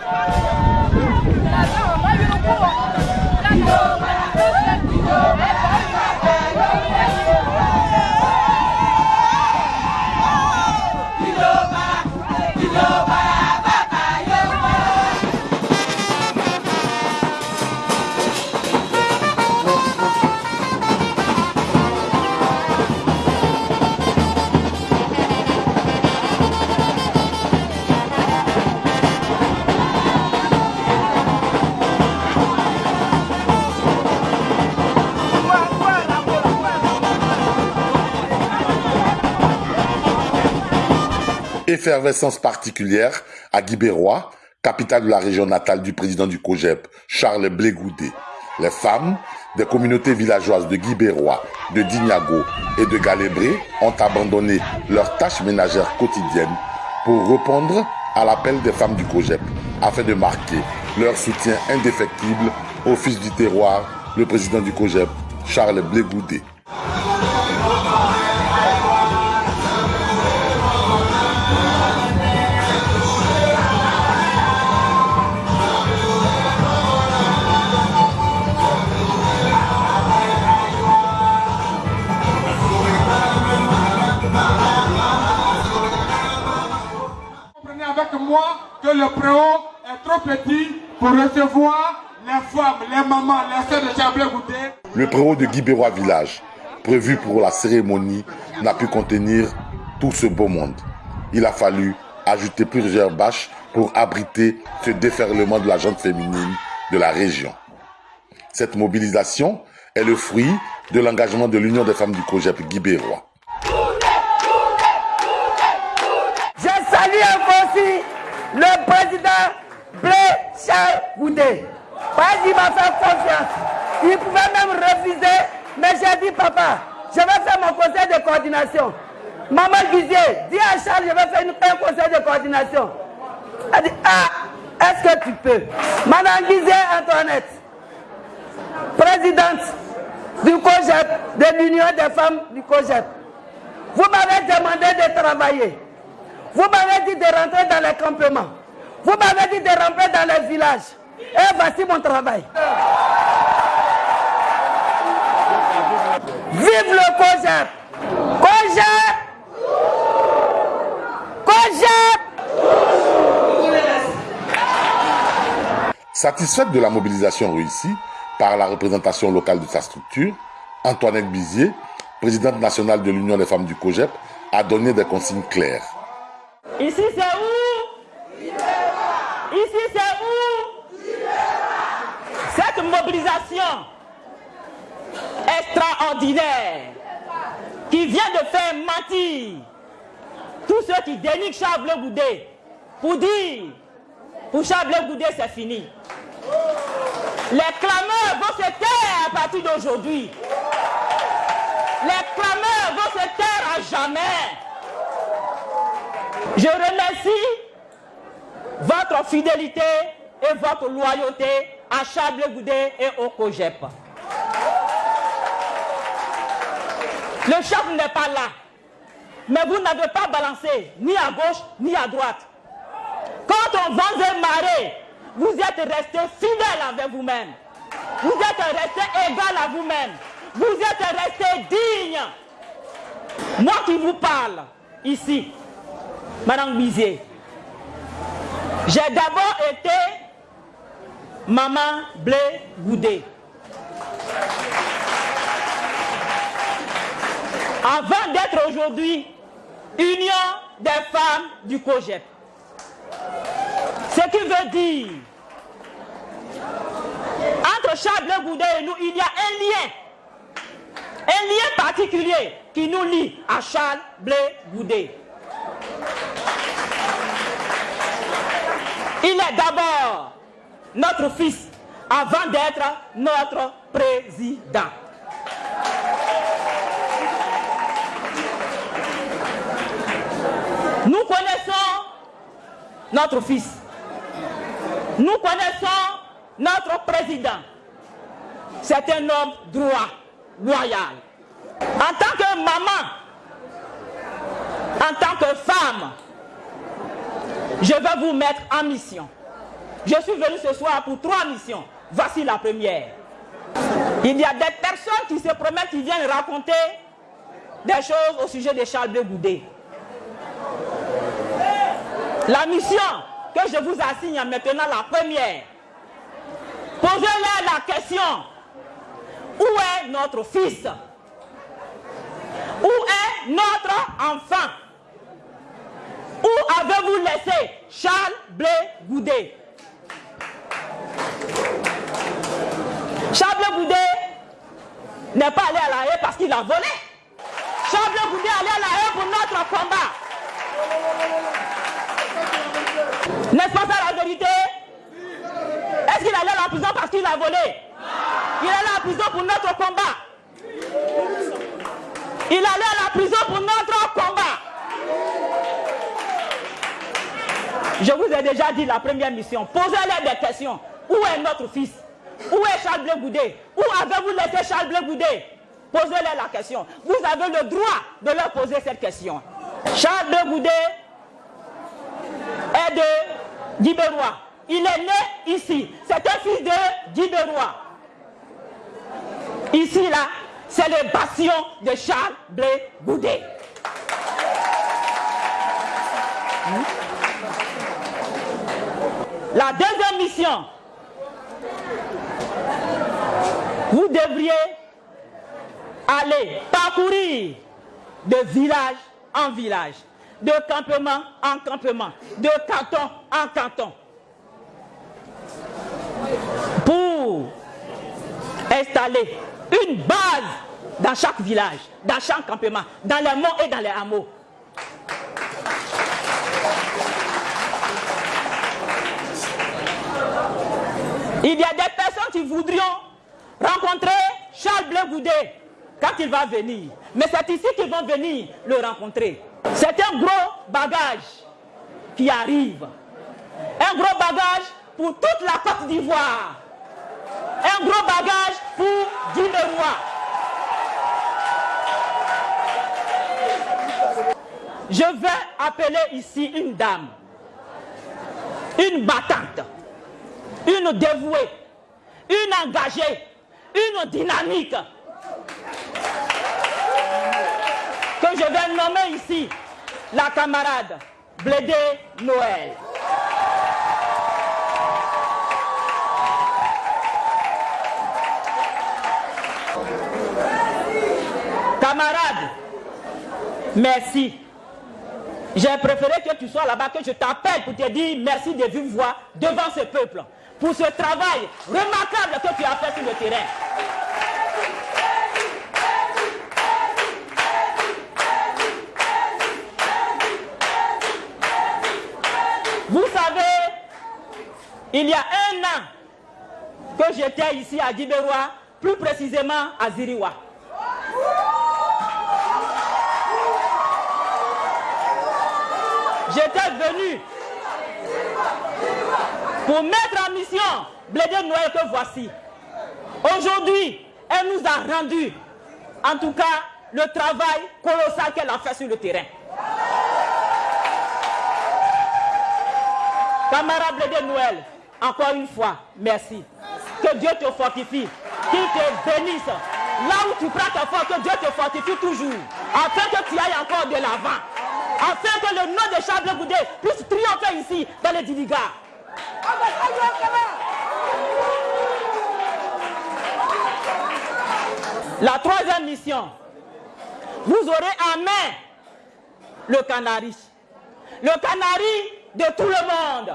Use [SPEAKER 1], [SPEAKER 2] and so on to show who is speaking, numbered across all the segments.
[SPEAKER 1] 来来来，来来来，我来给。Effervescence particulière à Guibérois, capitale de la région natale du président du COGEP, Charles Blégoudé. Les femmes des communautés villageoises de Guibérois, de Dignago et de Galébré ont abandonné leurs tâches ménagères quotidiennes pour répondre à l'appel des femmes du COGEP afin de marquer leur soutien indéfectible au fils du terroir, le président du COGEP, Charles Blégoudé.
[SPEAKER 2] Le préau est trop petit pour recevoir les femmes, les mamans, les soeurs de Chablé Goudé.
[SPEAKER 1] Le préau de Guibérois Village, prévu pour la cérémonie, n'a pu contenir tout ce beau monde. Il a fallu ajouter plusieurs bâches pour abriter ce déferlement de la gente féminine de la région. Cette mobilisation est le fruit de l'engagement de l'Union des femmes du COGEP Guibérois.
[SPEAKER 3] Je salue aussi le président Blé Charles Goudé. Parce qu'il m'a fait confiance. Il pouvait même refuser, mais j'ai dit, papa, je vais faire mon conseil de coordination. Maman Guizier, dis à Charles, je vais faire un conseil de coordination. Elle dit, ah, est-ce que tu peux? Madame Guizier Antoinette, présidente du COGEP, de l'Union des femmes du COGEP. Vous m'avez demandé de travailler. Vous m'avez dit de rentrer dans les campements. Vous m'avez dit de rentrer dans les villages. Et voici mon travail. Vive le COGEP COGEP COGEP
[SPEAKER 1] Satisfaite de la mobilisation réussie par la représentation locale de sa structure, Antoinette Bizier, présidente nationale de l'Union des femmes du COGEP, a donné des consignes claires.
[SPEAKER 4] Ici c'est où? Ici c'est où? Cette mobilisation extraordinaire qui vient de faire mentir tous ceux qui dénigrent Charles Goudé pour dire pour Charles Goudé c'est fini. Les clameurs vont se taire à partir d'aujourd'hui. Les clameurs vont se taire à jamais. Je remercie votre fidélité et votre loyauté à Chable Goudé et au COGEP. Le chef n'est pas là, mais vous n'avez pas balancé ni à gauche ni à droite. Quand on vend un marée, vous êtes resté fidèle avec vous-même. Vous êtes resté égal à vous-même. Vous êtes resté digne. Moi qui vous parle ici, Madame Bizier, j'ai d'abord été maman blé goudé. Avant d'être aujourd'hui Union des femmes du COGEP. Ce qui veut dire, entre Charles Goudé et nous, il y a un lien. Un lien particulier qui nous lie à Charles Blé Goudé. Il est d'abord notre fils avant d'être notre président. Nous connaissons notre fils. Nous connaissons notre président. C'est un homme droit, loyal. En tant que maman, en tant que femme, je vais vous mettre en mission. Je suis venu ce soir pour trois missions. Voici la première. Il y a des personnes qui se promettent, qui viennent raconter des choses au sujet de Charles Blé Goudé. La mission que je vous assigne maintenant, la première, posez-leur la question, où est notre fils? Où est notre enfant? Où avez-vous laissé Charles Blé Goudé? Charles Blé Goudé n'est pas allé à la haie parce qu'il a volé. Charles Blé Goudé est allé à la haie pour notre combat. N'est-ce pas ça la vérité? Est-ce qu'il allait à la prison parce qu'il a volé? Il allait à la prison pour notre combat. Il allait à la prison pour notre combat. Je vous ai déjà dit la première mission. Posez-leur des questions. Où est notre fils? Où est Charles Blé Goudé Où avez-vous laissé Charles Blé Goudé Posez-leur la question. Vous avez le droit de leur poser cette question. Charles Blé Goudé est de Guibérois. Il est né ici. C'est un fils de Guibérois. Ici, là, c'est le bastion de Charles Blé Goudé. La deuxième mission, vous devriez aller parcourir de village en village, de campement en campement, de canton en canton, pour installer une base dans chaque village, dans chaque campement, dans les monts et dans les hameaux. Il y a des personnes qui voudrions rencontrer Charles Blé Goudé quand il va venir. Mais c'est ici qu'ils vont venir le rencontrer. C'est un gros bagage qui arrive. Un gros bagage pour toute la Côte d'Ivoire. Un gros bagage pour Guinée-Roi. Je vais appeler ici une dame, une battante, une dévouée, une engagée, une dynamique que je vais nommer ici la camarade Blédé Noël. Camarade, merci. J'ai préféré que tu sois là-bas, que je t'appelle pour te dire merci de vive voix devant ce peuple, pour ce travail remarquable que tu as fait sur le terrain. Vous savez, il y a un an que j'étais ici à Guibérois, plus précisément à Ziriwa. J'étais venu pour mettre en mission Blédé Noël que voici. Aujourd'hui, elle nous a rendu, en tout cas, le travail colossal qu'elle a fait sur le terrain. Camarade Blédé Noël, encore une fois, merci. Que Dieu te fortifie, qu'il te bénisse. Là où tu prends ta force, que Dieu te fortifie toujours, afin que tu ailles encore de l'avant afin que le nom de Charles Goudé puisse triompher ici dans les Diligas. La troisième mission, vous aurez en main le canari. Le canari de tout le monde.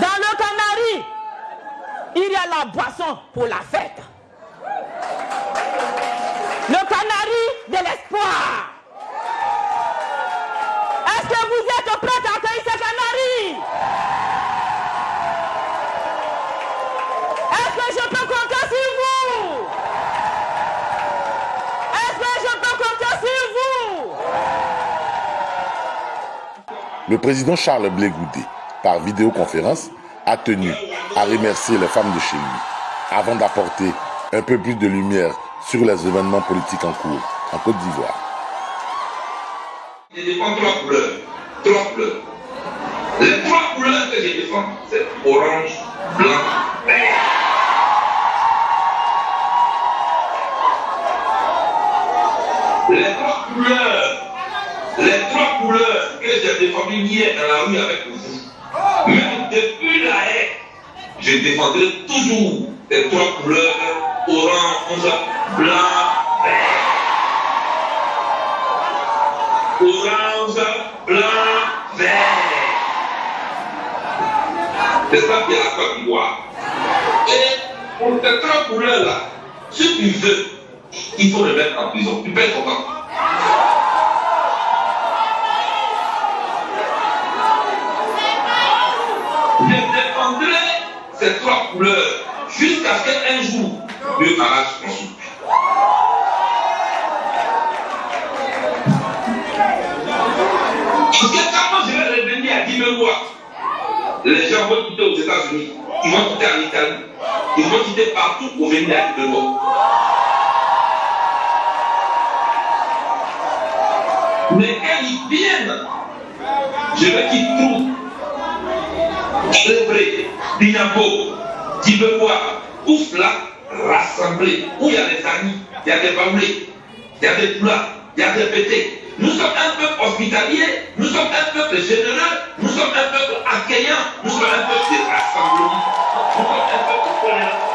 [SPEAKER 4] Dans le canari, il y a la boisson pour la fête. Le canari de l'espoir. Est-ce que vous êtes prêts à accueillir ce canari Est-ce que je peux compter sur vous Est-ce que je peux compter sur vous
[SPEAKER 1] Le président Charles Blé Goudé, par vidéoconférence, a tenu à remercier les femmes de chez lui avant d'apporter un peu plus de lumière sur les événements politiques en cours en Côte d'Ivoire.
[SPEAKER 5] Il dépend trois couleurs. Trois couleurs. Les trois couleurs que je défends, c'est orange, blanc, vert. Les trois couleurs, les trois couleurs que j'ai défendues hier dans la rue avec vous, même depuis la haie, je défendrai toujours les trois couleurs orange, blanc, vert. Orange, blanc, vert. C'est ça qui est la Côte d'Ivoire. Et pour ces trois couleurs-là, si tu veux, il faut le mettre en prison. Tu perds ton temps. Je défendrai ces trois couleurs jusqu'à ce qu'un jour, Dieu arrache mon souffle. Parce que quand je vais revenir à 10 000 lois, les gens vont quitter aux États-Unis, ils vont quitter en Italie, ils vont quitter partout pour venir à 10 000 lois. Mais quand ils viennent, je veux qu'ils trouvent Lébré, Dinabo, Tibewa, tous là, rassemblés, où il y a des amis, il y a des bamblés, il y a des poulas, il y a des pétés. Nous sommes un peuple hospitalier, nous sommes un peuple généreux, nous sommes un peuple accueillant, nous sommes un peuple de nous sommes un peuple tolérant.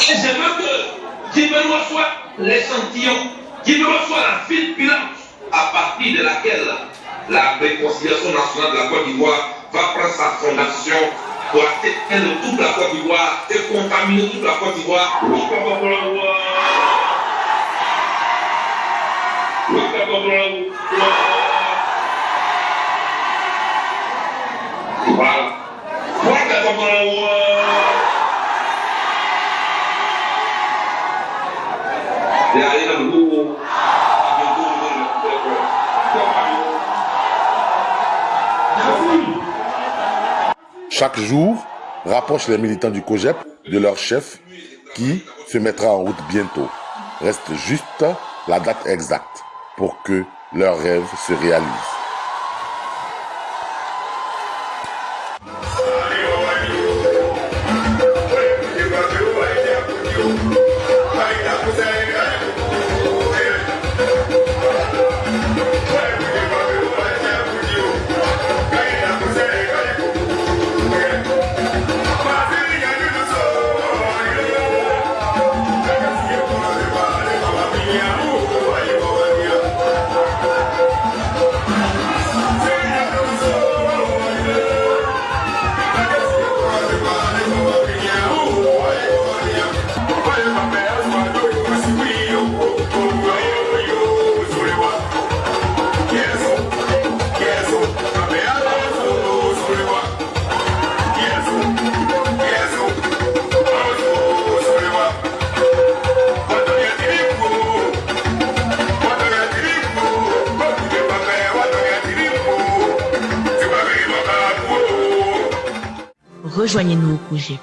[SPEAKER 5] Et je veux que Tibewa soit l'échantillon, Tibewa soit la file pilante à partir de laquelle la réconciliation nationale de la Côte d'Ivoire va prendre sa fondation pour atteindre toute la Côte d'Ivoire et contaminer toute la Côte d'Ivoire. Voilà. Et allez dans le goût.
[SPEAKER 6] Chaque jour, rapproche les militants du COGEP de leur chef qui se mettra en route bientôt. Reste juste la date exacte pour que leurs rêves se réalisent.
[SPEAKER 7] Rejoignez-nous au projet